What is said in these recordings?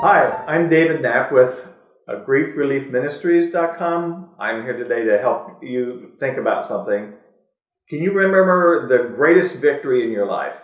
Hi, I'm David Knapp with uh, griefreliefministries.com. I'm here today to help you think about something. Can you remember the greatest victory in your life?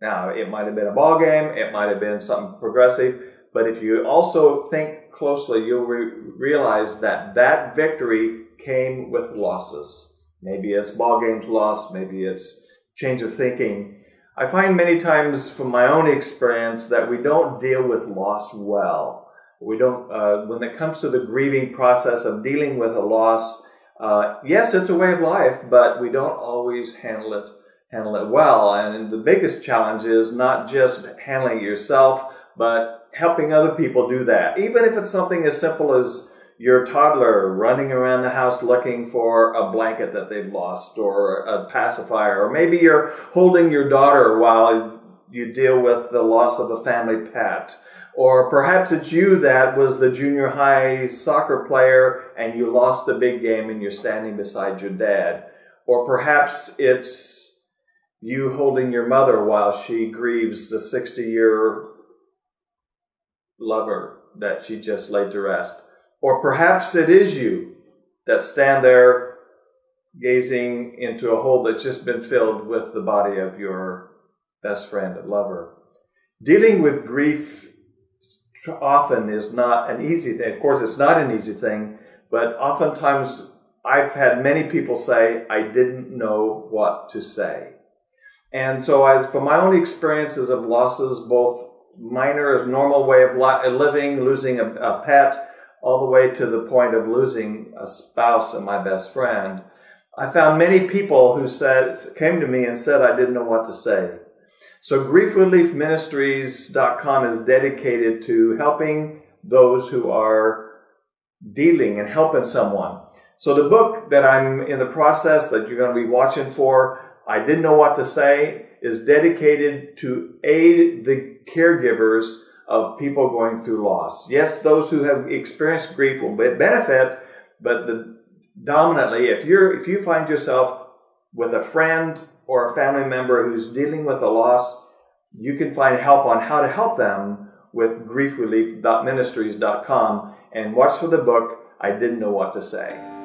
Now, it might have been a ball game, it might have been something progressive, but if you also think closely, you'll re- realize that that victory came with losses. Maybe it's ball games lost, maybe it's change of thinking, I find many times from my own experience that we don't deal with loss well. We don't, uh, when it comes to the grieving process of dealing with a loss, uh, yes, it's a way of life, but we don't always handle it handle it well. And the biggest challenge is not just handling yourself, but helping other people do that. Even if it's something as simple as your toddler running around the house looking for a blanket that they've lost or a pacifier, or maybe you're holding your daughter while you deal with the loss of a family pet. Or perhaps it's you that was the junior high soccer player and you lost the big game and you're standing beside your dad. Or perhaps it's you holding your mother while she grieves the 60 year lover that she just laid to rest. Or perhaps it is you that stand there gazing into a hole that's just been filled with the body of your best friend and lover. Dealing with grief often is not an easy thing. Of course, it's not an easy thing, but oftentimes I've had many people say, I didn't know what to say. And so, as from my own experiences of losses, both minor as normal way of living, losing a, a pet, all the way to the point of losing a spouse and my best friend, I found many people who said came to me and said I didn't know what to say. So griefreliefministries.com is dedicated to helping those who are dealing and helping someone. So the book that I'm in the process that you're going to be watching for, I didn't know what to say, is dedicated to aid the caregivers of people going through loss. Yes, those who have experienced grief will benefit, but the, dominantly, if you're if you find yourself with a friend or a family member who's dealing with a loss, you can find help on how to help them with griefrelief.ministries.com and watch for the book I didn't know what to say.